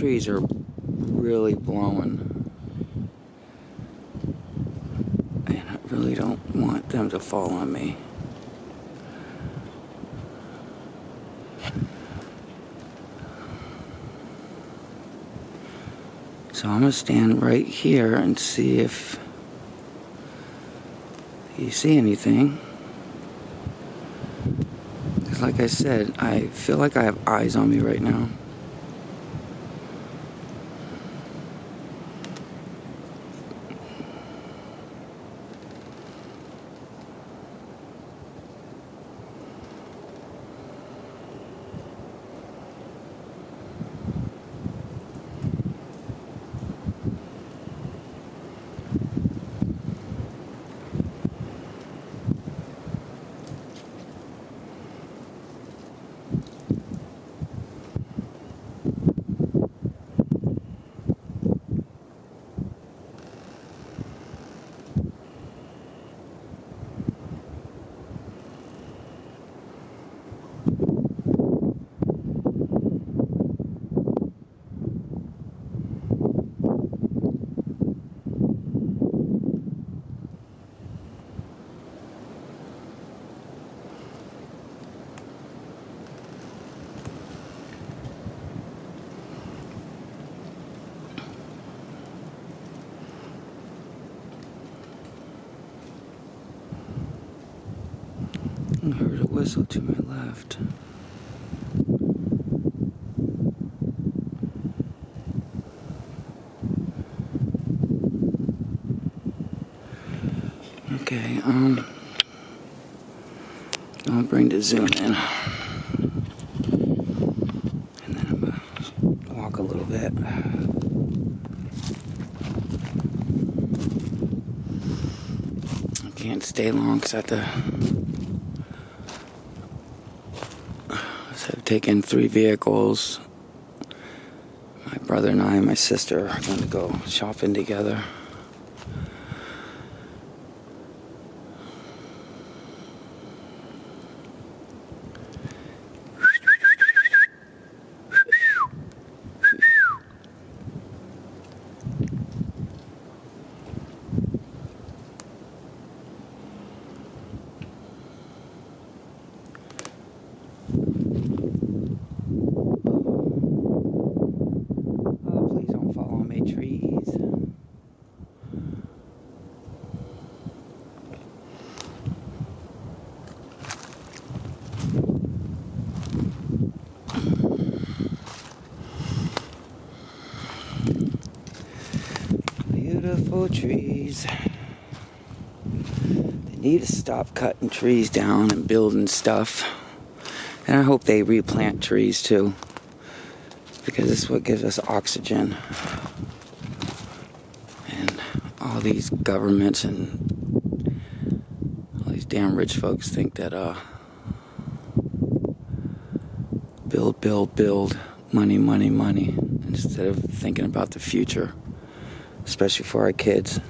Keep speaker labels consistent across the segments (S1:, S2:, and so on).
S1: trees are really blowing. And I really don't want them to fall on me. So I'm gonna stand right here and see if you see anything. Because like I said, I feel like I have eyes on me right now. I heard a whistle to my left. Okay, um, I'll bring the zoom in. And then I'm gonna walk a little bit. I can't stay long because I have to Taken three vehicles. My brother and I and my sister are going to go shopping together. Oh, please don't fall on my trees. Beautiful trees. They need to stop cutting trees down and building stuff. And I hope they replant trees too because it's what gives us oxygen. And all these governments and all these damn rich folks think that uh build, build, build, money, money, money, instead of thinking about the future, especially for our kids.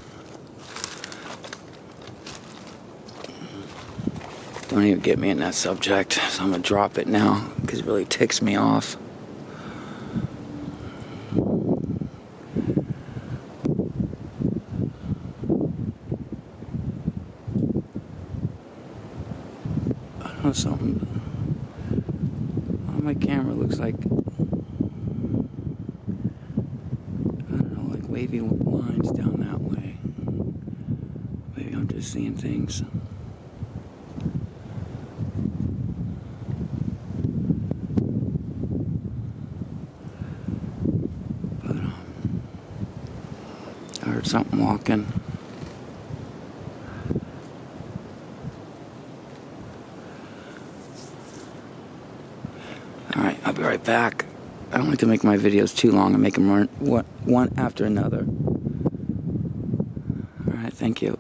S1: Don't even get me in that subject, so I'm gonna drop it now because it really ticks me off. I don't know something. My camera looks like I don't know, like wavy lines down that way. Maybe I'm just seeing things. But um, I heard something walking. Alright, I'll be right back. I don't like to make my videos too long and make them run one, after another. Alright, thank you.